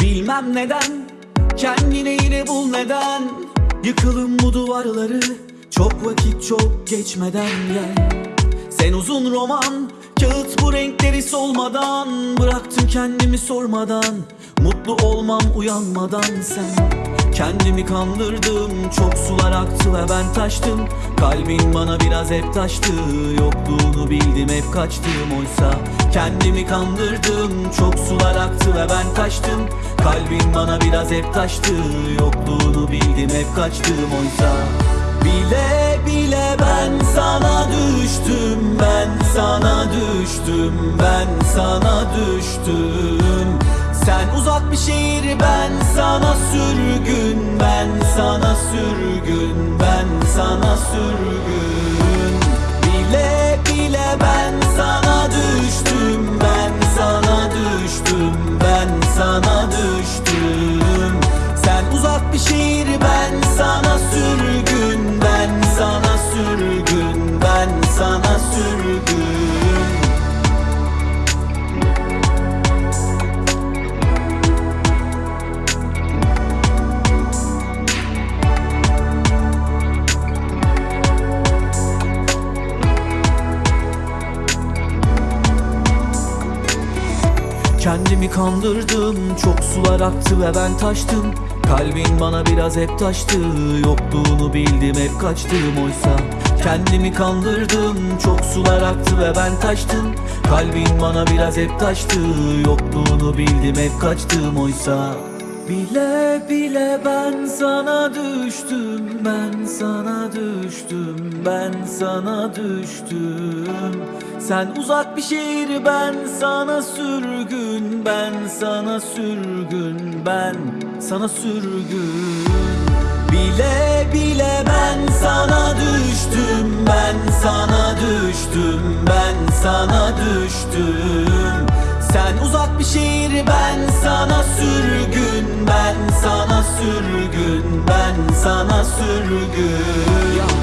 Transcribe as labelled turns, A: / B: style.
A: bilmem neden Kendine yine bul neden. Yıkılın bu duvarları Çok vakit çok geçmeden gel. Sen uzun roman Kağıt bu renkleri solmadan. Bıraktım kendimi sormadan Mutlu olmam uyanmadan sen Kendimi kandırdım Çok sular aktı ve ben taştım. Kalbin bana biraz hep taştı Yokluğunu bildim hep kaçtım. Oysa Kendimi kandırdım Çok sular aktı ve ben taştım. Kalbin bana biraz hep taştı Yokluğunu bildim hep kaçtım. Oysa Bile bile ben sana düştüm Ben sana düştüm Ben sana düştüm Sen uzak bir şehir ben sana sürgün Ben sana sürgün Ben sana sürgün. Bile bile ben sana düştüm Ben sana düştüm Ben sana düştüm. Sen uzak bir şehir ben sana sürgün Kendimi kandırdım Çok sular aktı ve ben taştım. Kalbin bana biraz hep taştı Yokluğunu bildim hep kaçtım. Oysa Kendimi kandırdım Çok sular aktı ve ben taştım. Kalbin bana biraz hep taştı Yokluğunu bildim hep kaçtım. Oysa Bile bile ben sana düştüm Ben sana düştüm Ben sana düştüm Sen uzak bir şehir ben sana sürgün Ben sana sürgün Ben sana sürgün Bile bile ben sana düştüm Ben sana düştüm Ben sana düştüm Sen uzak bir şehir ben sana sürgün sürgün Ben sana sürgün